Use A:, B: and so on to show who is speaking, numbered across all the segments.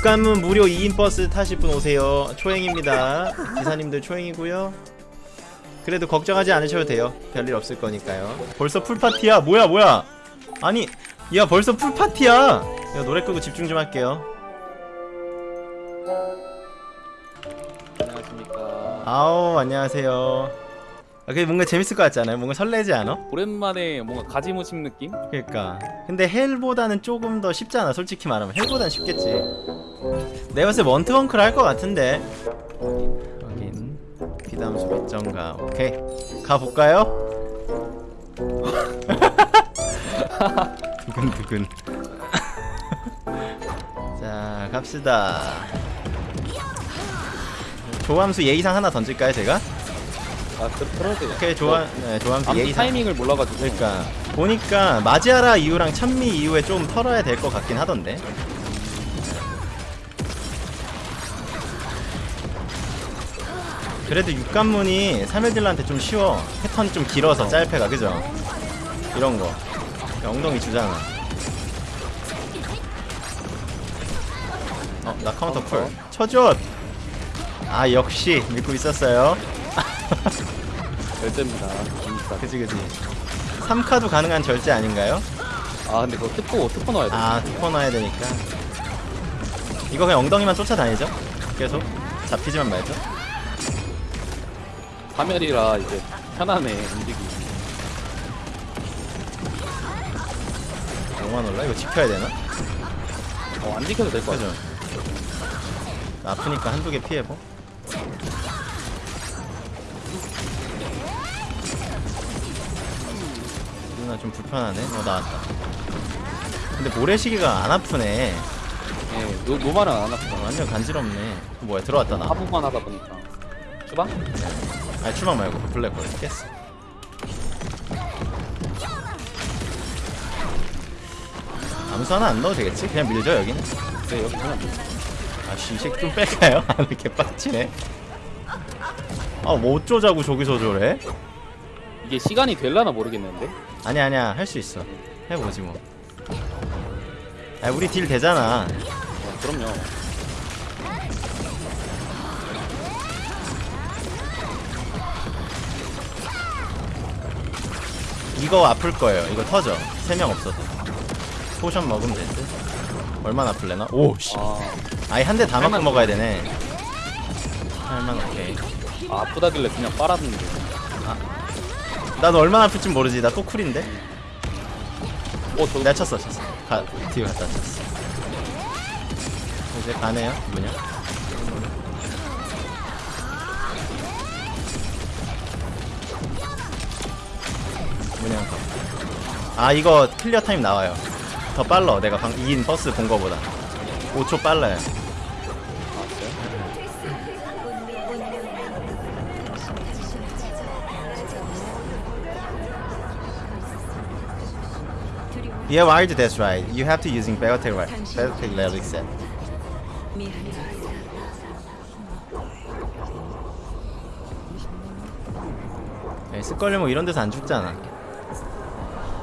A: 육관문 무료 2인 버스 타실 분 오세요. 초행입니다. 기사님들 초행이고요. 그래도 걱정하지 않으셔도 돼요. 별일 없을 거니까요. 벌써 풀파티야? 뭐야 뭐야? 아니 야 벌써 풀파티야! 야 노래 끄고 집중 좀 할게요.
B: 안녕하십니까.
A: 아우 안녕하세요. 아, 그게 뭔가 재밌을 것 같지 않아요? 뭔가 설레지 않아?
B: 오랜만에 뭔가 가지무심 느낌?
A: 그러니까 근데 헬보다는 조금 더 쉽잖아 솔직히 말하면 헬보다는 쉽겠지 내가 봤을 때 원트원크를 할 것 같은데 확인 비담수 배정가 오케이 가볼까요? 두근두근 자 갑시다 조함수 예의상 하나 던질까요 제가?
B: 아, 그 풀어도
A: 오케이 조함 네, 조함수
B: 아무
A: 예의상
B: 타이밍을 몰라가지고.
A: 그러니까 보니까 마지아라 이후랑 찬미 이후에 좀 털어야 될 것 같긴 하던데 그래도 육관문이 3일딜한테 좀 쉬워 패턴이 좀 길어서 짤패가 그죠? 이런거 엉덩이 주잖아 어? 나 카운터 쿨 쳐줘! 아 역시 믿고 있었어요
B: 절제입니다. 진짜.
A: 그지 그지 3카도 가능한 절제 아닌가요?
B: 아, 근데 그거 특고, 특고 넣어야 돼.
A: 아 투퍼 넣어야 되니까 이거 그냥 엉덩이만 쫓아다니죠? 계속 잡히지만 말죠
B: 파멸이라 이제 편안해, 움직이기.
A: 영화 놀라? 이거 지켜야 되나?
B: 어, 안 지켜도 될것 같아.
A: 그죠? 아프니까 한두 개 피해보 나 좀 불편하네? 어 나왔다 근데 모래시계가 안 아프네
B: 예, 노, 노말은 안 아프다.
A: 어, 완전 간지럽네 뭐야 들어왔다 나
B: 하부만 하다 보니까. 주방?
A: 아니 추방 말고 블랙홀 깼어 암수 하나 안 넣어도 되겠지? 그냥 밀죠 여기는
B: 네, 여기 그냥.
A: 아씨 이 새끼 좀 뺄까요? 아 이렇게 빡치네 아뭐 어쩌자고 저기서 저래?
B: 이게 시간이 될라나 모르겠는데?
A: 아니야 아니야. 할 수 있어. 해보지 뭐. 아, 우리 딜 되잖아.
B: 어, 그럼요.
A: 이거 아플 거예요. 이거 터져. 세 명 없어서 potion 먹으면 될듯. 얼마나 아플래나? 오씨.
B: 아,
A: 아예 한 대 다 맞고 먹어야 되네. 할만 오케이
B: 아 아프다길래 그냥 빨았는데.
A: 나도 얼마나 아플지 모르지. 나 또 cool인데?
B: 어, 저,
A: 내가 쳤어 쳤어. 가, 뒤로 갔다 쳤어. 이제 가네요 뭐냐 뭐냐 아 이거 클리어 타임 나와요. 더 빨라. 내가 방 2인 버스 본 거보다. 5초 빨라요 Yeah, wired, that's right. You have to using Battletech right. Battletech relic set. 네, 스컬리 뭐 이런 데서 안 죽잖아.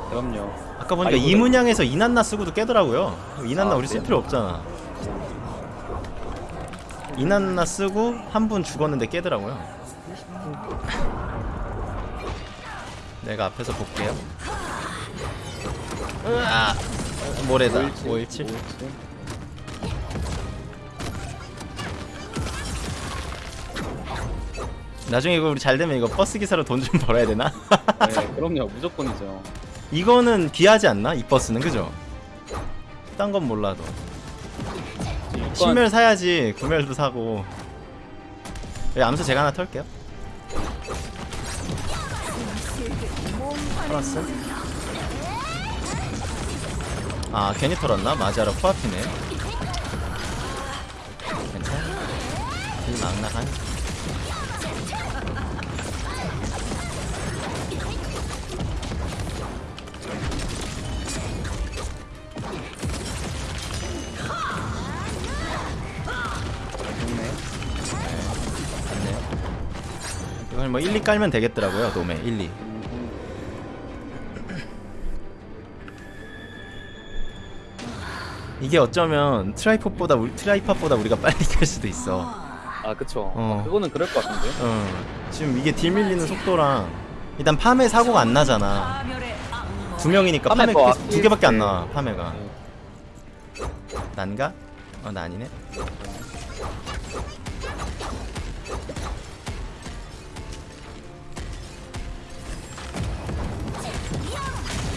B: 그럼요.
A: 아까 보니까
B: 아,
A: 이문양에서 이난나 쓰고도 깨더라고요. 이난나
B: 아,
A: 우리 쓸? 필요 없잖아. 이난나 쓰고 한 분 죽었는데 깨더라고요. 내가 앞에서 볼게요. 으아! 모래다. 517. 나중에 이거 우리 잘 되면 이거 버스 기사로 돈 좀 벌어야 되나?
B: 네, 그럼요. 무조건이죠.
A: 이거는 귀하지 않나? 이 버스는 그죠? 딴 건 몰라도
B: 이건-
A: 신멸 사야지 구멸도 사고 여기 암수 제가 하나 털게요 털었어? 아 괜히 털었나? 마지아라 코앞이네. 괜찮아. 맞네요 이걸 뭐 1, 2 깔면 되겠더라고요 놈에 1, 2 이게 어쩌면 try팟보다 우리, try팟보다 우리가 빨리 될 수도 있어.
B: 아 그쵸
A: 어.
B: 아, 그거는 그럴 것 같은데
A: 어. 지금 이게 deal 밀리는 속도랑 일단 파메 사고가 안 나잖아. 두 명이니까
B: 파메
A: 파메
B: 더
A: 두- 두 개밖에 안 나와.
B: 때.
A: 파메가.
B: 네.
A: 난가? 어, 나 아니네.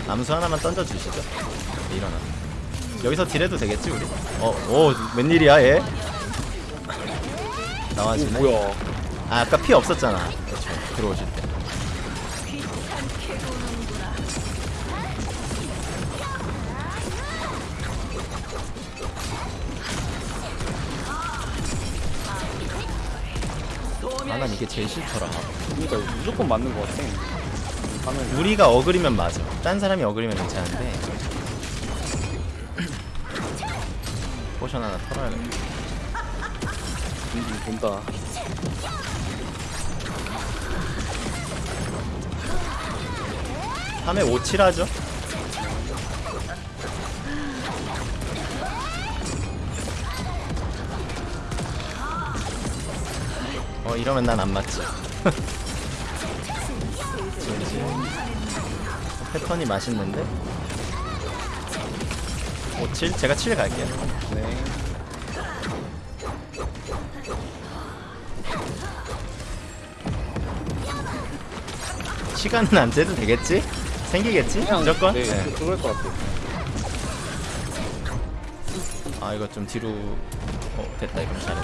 A: 암수 하나만 던져 주시죠. 네, 일어나. 여기서 딜해도 되겠지 우리? 어, 오, 웬일이야 얘?
B: 오
A: 나와주네.
B: 뭐야
A: 아, 아까 피 없었잖아. 그렇죠. 들어오실 때. 아, 난 이게 제일 싫더라.
B: 그러니까 무조건 맞는 것 같아 하면
A: 우리가 어글이면 맞아. 딴 사람이 어글이면 괜찮은데. potion 하나 털어야겠다.
B: 빙빙 돈다
A: 밤에 57하죠? 어 이러면 난 안 맞지. 패턴이 맛있는데 57? 제가 7 갈게요
B: 네
A: 시간은 안 재도 되겠지? 생기겠지?
B: 그냥
A: 무조건?
B: 네,
A: 네.
B: 그- 그럴 것 같아
A: 아 이거 좀 뒤로 어 됐다 이거 잘해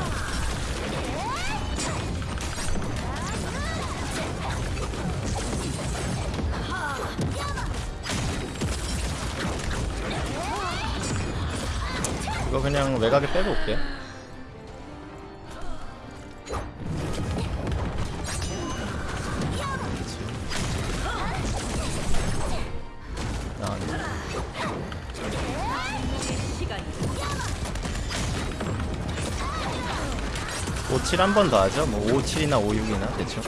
A: 이거 그냥 외곽에 빼고 올게요 57한번 더 하죠. 뭐 57이나 56이나 대충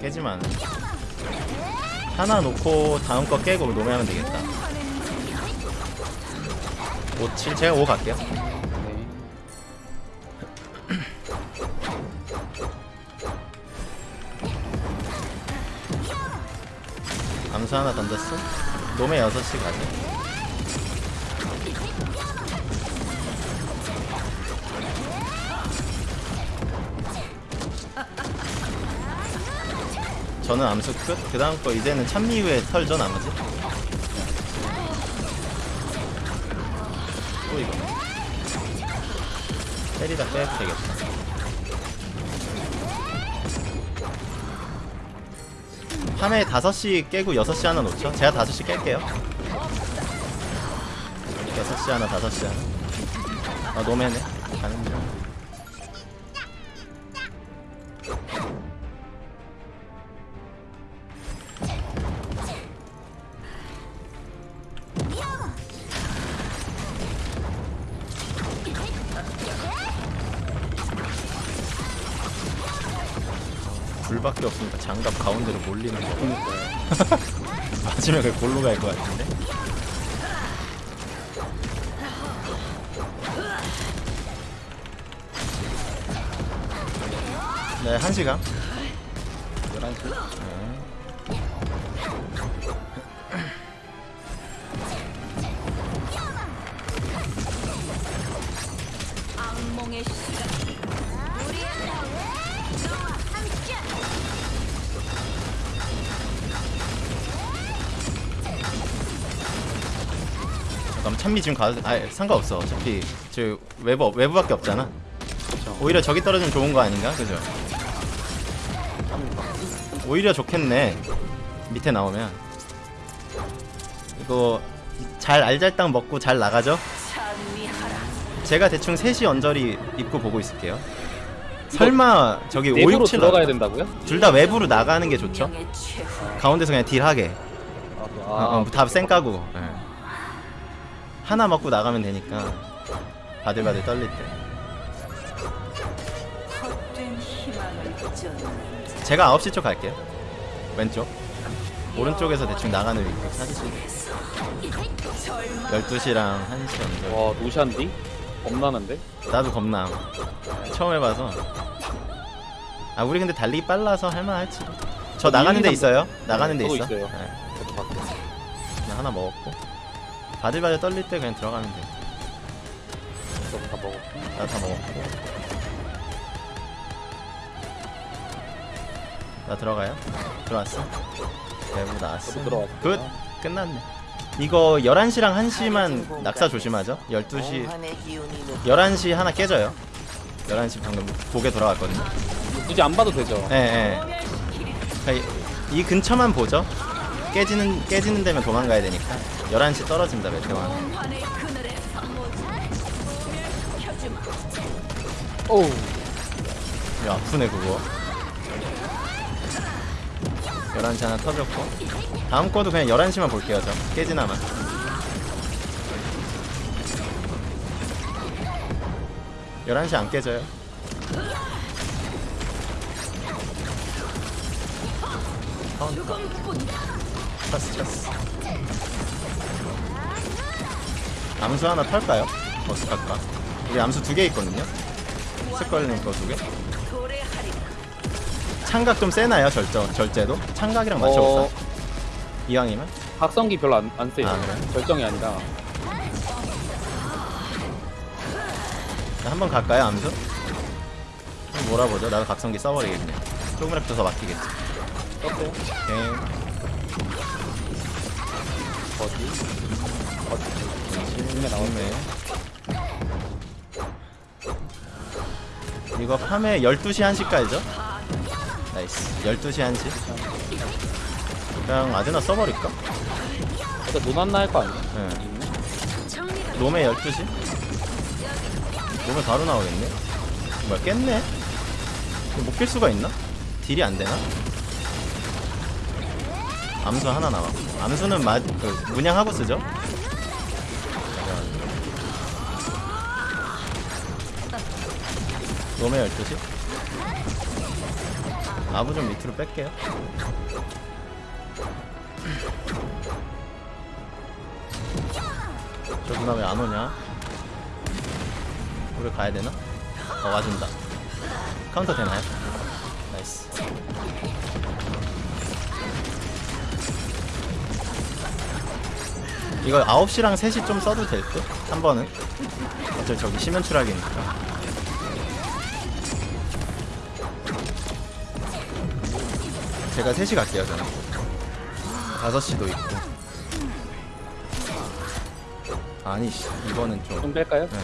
A: 깨지만. 하나 놓고 다음 거 깨고 노매하면 되겠다. 57 제가 5 갈게요.
B: 네
A: 암수 하나 던졌어. 노매 6시 가자. 저는 암수 끝. 그 다음 거 이제는 찬미 후에 털죠 나머지. 또 이거. 때리다 빼도 되겠다. 밤에 5시 깨고 6시 하나 놓죠? 제가 5시 깰게요. 6시 하나 5시 하나. 아 노매네 불밖에 없으니까 장갑 가운데로 몰리는 거 맞으면 그 골로 갈 것 같은데. 네, 한 시간. 찬미 지금 가도 아 상관없어. 어차피 저 외부 외부밖에 없잖아. 오히려 저기 떨어지면 좋은 거 아닌가? 그죠? 오히려 좋겠네. 밑에 나오면 이거 잘 알잘딱 먹고 잘 나가죠? 제가 대충 3시 언저리 입구 보고 있을게요. 설마 저기 5,
B: 내부로
A: 6, 7
B: 들어가야 된다고요?
A: 둘 다 외부로 나가는 게 좋죠? 가운데서 그냥 딜하게
B: 아, 그-
A: 어,
B: 아,
A: 어, 다 쌩 까고 예. 하나 먹고 나가면 되니까 바들바들 떨릴 때. 제가 9시 쪽 갈게요. 왼쪽. 오른쪽에서 대충 나가는 위치 찾으시면 돼요 12시랑 1시 언제
B: 와 노샨디? 겁나는데?
A: 나도 겁나. 처음 해봐서. 아 우리 근데 달리기 빨라서 할만할지. 저 나가는 데 있어요? 나가는 데 있어?
B: 있어요.
A: 네, 하나 먹었고 바들바들 떨릴 때 그냥 들어가면 돼.
B: 저도 다 먹었고
A: 나다 먹었고 나 들어가요? 들어왔어? 대부 나왔어.
B: 들어왔어
A: good! 끝났네. 이거 11시랑 1시만 낙사 조심하죠. 12시 11시 하나 깨져요. 11시 방금 고개 돌아왔거든요.
B: 굳이 안 봐도 되죠?
A: 예, 예. 그러니까 이, 이 근처만 보죠. 깨지는 깨지는 데면 도망가야 되니까 11시 떨어진다 메테오는
C: 환의 그늘에서 소멸시켜주마
B: 오우
A: 이거 아프네 그거. 11시 하나 터졌고. 다음 거도 그냥 11시만 볼게요 저. 깨지나마. 열한 시 안 깨져요. 카운터. 찼어, 찼어. 암수 하나 털까요? 어떡할까? 우리 암수 두 개 있거든요? 스컬님 거두 개? 창각 좀 세나요 절저 절제도? 창각이랑 맞춰볼까?
B: 어,
A: 이왕이면?
B: 각성기 별로 안, 안 세요
A: 아, 그래요?
B: 결정이 아니라
A: 자, 한번 갈까요 암수? 한번 몰아보죠 나도 각성기 써버리겠네 조금이라도 더 막히겠지
B: 떴어요?
A: 오케이?
B: 어디? 눈에 나오네
A: 이거 밤에 12시 1시까지죠? 나이스 12시 1시 그냥 아드나 써버릴까?
B: 일단 노난나 할 거 아니야?
A: 네.
C: 정리가
A: 놈에 12시? 놈에 바로 나오겠네? 뭐야 깼네? 못 깰 수가 있나? 딜이 안 되나? 암수 하나 남아 암수는 마, 그, 문양하고 쓰죠? 놈에 12시? 아부 좀 밑으로 뺄게요 저 누나 왜 안 오냐? 우리 가야 되나? 어 와준다. 카운터 되나요? nice. 이거 9시랑 3시 좀 써도 될 듯? 한 번은? 어차피 저기 심연 추락이니까. 제가 3시 갈게요, 저는. 5시도 있고. 아니, 씨, 이거는 좀.
B: 좀 뺄까요?
A: 네.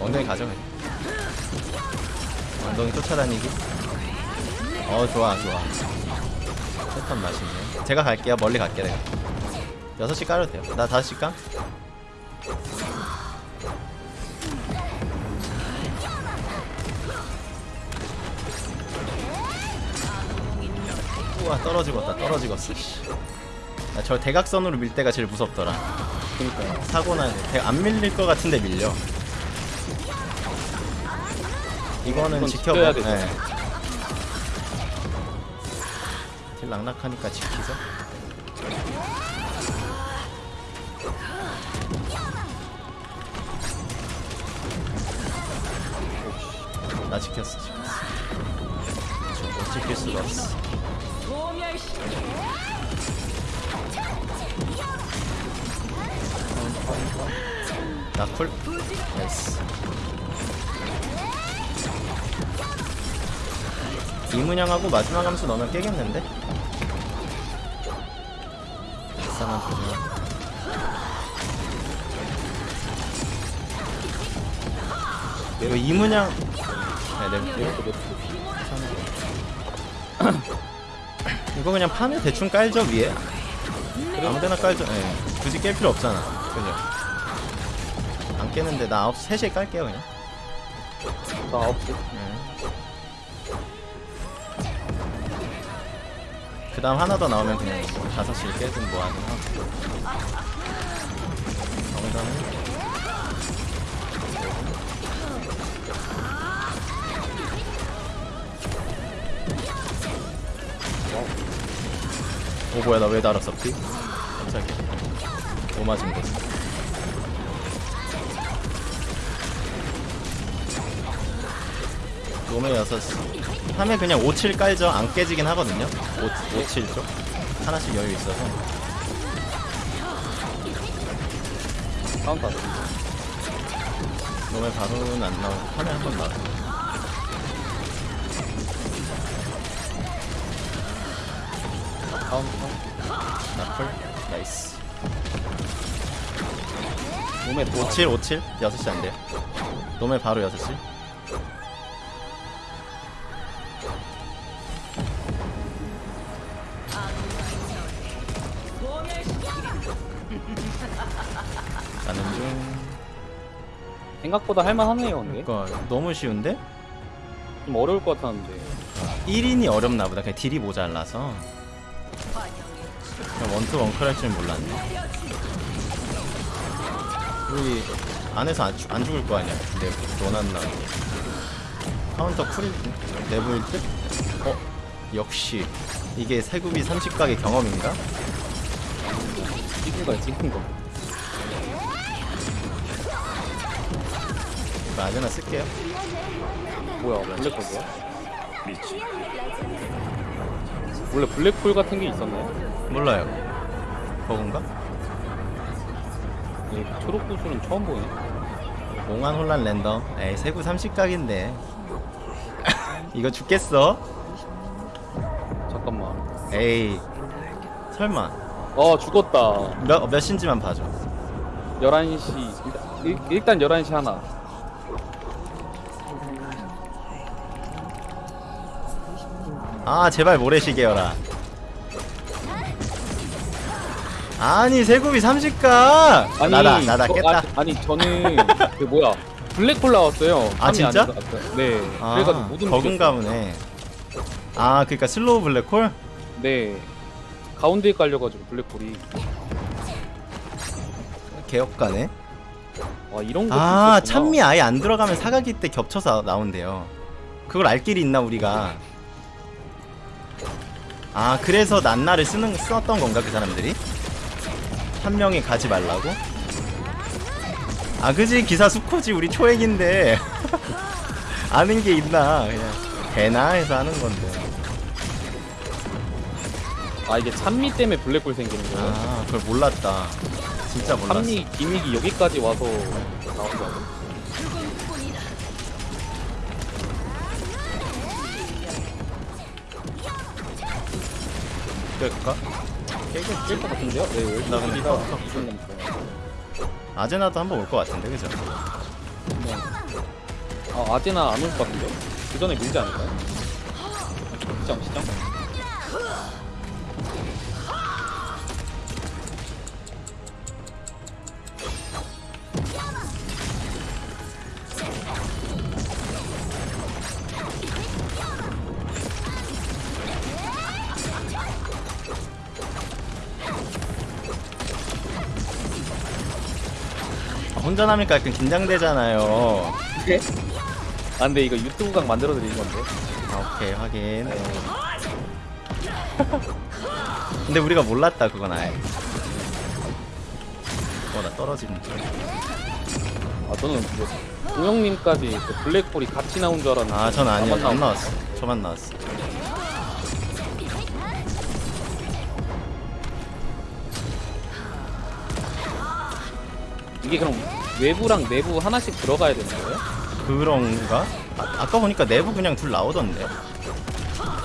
A: 엉덩이 가져 그냥. 엉덩이 쫓아다니기 어 좋아 좋아 패턴 맛있네 제가 갈게요 멀리 갈게 내가 6시 깔아도 돼요 나 5시 까? 와 떨어지겠다 떨어지겠어 나저 대각선으로 밀 때가 제일 무섭더라
B: 그니까요
A: 사고 나 안 밀릴 것 같은데 밀려. 이거는 지켜봐. 네. 딜 낙낙하니까 지키죠. 나 지켰어, 지켰어. 저못 지킬 수가 없어.
C: 소멸시켜
A: 나 쿨. 나이스. 이문양하고 마지막 함수 넣으면 깨겠는데? 이상한 소리야. 이거 이문양 네, 네, 네. 이거 그냥 판에 대충 깔죠 위에? 아무데나 깔죠. 예. 굳이 깰 필요 없잖아. 그죠? 안 깨는데 나 9, 3시에 깔게요 그냥.
B: 나 9시.
A: 예. 그 다음 하나 더 나오면 그냥 뭐 5시에 깨든 뭐 하든 하고. 정 오 뭐야 나왜 피? 깜짝이야. 뭐 맞은 거지? 놈의 6시 3에 그냥 5, 7 깔죠. 안 깨지긴 하거든요. 5, 5 7쪽? 하나씩 여유 있어서.
B: 카운터.
A: 놈의 바로는 안 나오고 3에 한번 나와
B: 카운터.
A: 나풀 나이스
B: 몸에
A: 5, 7, 5, 7 6시 안 돼요 놈의 바로 6시 가는 중
B: 생각보다 할만하네요, 근데.
A: 그러니까 너무 쉬운데?
B: 좀 어려울 것 같았는데.
A: 1인이 어렵나 보다 그냥 딜이 모자라서 원투 원클 할줄 몰랐네 우리 안에서 안, 죽- 안 죽을 거 아니야 근데 원한나 카운터 쿨 내부일 듯? 어? 역시 이게 세굽이 30각의 경험인가?
B: 찍은 거야, 찍은 거.
A: 아제나 쓸게요
B: 뭐야, 블랙홀이야? 원래 블랙홀 같은 게 있었나요?
A: 몰라요 버그인가?
B: 이 초록 구슬은 처음 보네.
A: 몽환 혼란 랜덤 에이 세구 30각인데 이거 죽겠어?
B: 잠깐만.
A: 에이 설마
B: 어, 죽었다.
A: 몇, 몇 신지만 봐줘
B: 11시. 일단, 일, 일단 11시 하나.
A: 아 제발 모래시계여라 아니 세굽이 30각
B: 아니,
A: 나다 나다
B: 저-
A: 깼다
B: 아, 니 저는 그 뭐야 블랙홀 나왔어요.
A: 아, 진짜?
B: 네.
A: 아
B: 그래가지고 모든
A: 아 그니까 슬로우 블랙홀?
B: 네. 가운데에 깔려가지고 블랙홀이.
A: 개혁가네
B: 와 이런 거.
A: 아 찬미 아예 안 들어가면 사각이 때 겹쳐서 나온대요 그걸 알 길이 있나 우리가 아 그래서 난나를 쓰는 썼던 건가 그 사람들이? 한 명이 가지 말라고? 아 그지 기사 수코지 우리 초액인데 아는 게 있나 그냥 되나 해서 하는 건데
B: 아 이게 찬미 때문에 블랙홀 생기는 거예요.
A: 아 그걸 몰랐다 진짜 몰랐어
B: 찬미 기믹이 여기까지 와서 나온다고.
A: 그
B: 깨긴 깰것 같은데요? 네,
A: 나 근데. 아제나도 한번 올 것 같은데 그죠?
B: 아 아제나 안 올 것 같은데요? 그 전에 밀지 않을까요? 시장 시장.
A: 아, 남니까 약간 긴장되잖아요
B: 네? 아 근데 이거 유튜브 각 만들어 드리는 건데.
A: 아, 오케이 확인 근데 우리가 몰랐다 그건 아예 어나 떨어지는 줄
B: 아 저는 뭐 동영님까지 그 블랙홀이 같이 나온 줄 알았는데.
A: 아, 전 아니요.
B: 나만
A: 안
B: 나온
A: 나왔어. 저만 나왔어.
B: 이게 그럼 외부랑 내부 하나씩 들어가야 되는 거예요?
A: 그런가? 아, 아까 보니까 내부 그냥 둘 나오던데.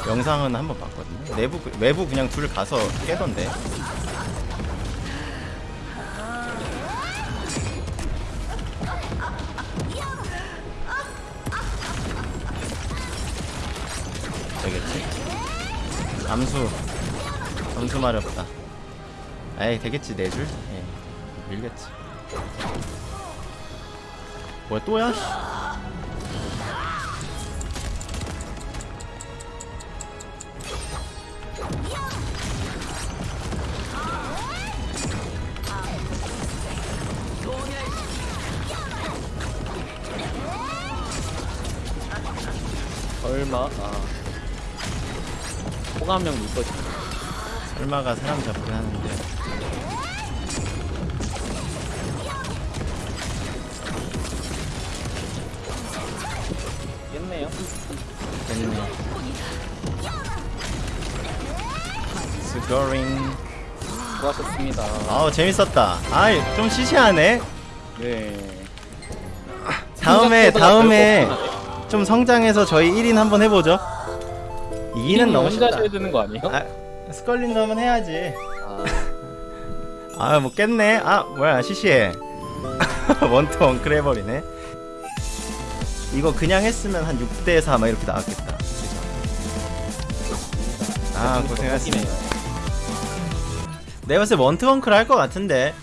A: 영상은 한번 봤거든요. 내부 그- 외부 그냥 둘 가서 깨던데. 되겠지? 암수 암수 마렵다. 에이 되겠지 네 줄? 예 밀겠지. 뭐야 또야? 씨.
B: 얼마? 아. 호감형 있거든요.
A: 설마가 사람 잡긴 하는데
B: 깼네요.
A: 됐네 스거링
B: 수고하셨습니다.
A: 아우 재밌었다. 아이 좀 시시하네.
B: 네.
A: 다음에 다음에. 좀 성장해서 저희 1인 한번 해보죠. 이기는 너무
B: 혼자
A: 쉽다.
B: 하셔야 되는 거 아니에요?
A: 아 스컬린도 한번 해야지.
B: 아,
A: 아뭐 깼네. 아 뭐야 시시해. 원투 원클 해버리네 이거 그냥 했으면 한 6대4 막 이렇게 나왔겠다. 아 고생하셨습니다. 내가 봤을 때 원클 할것 같은데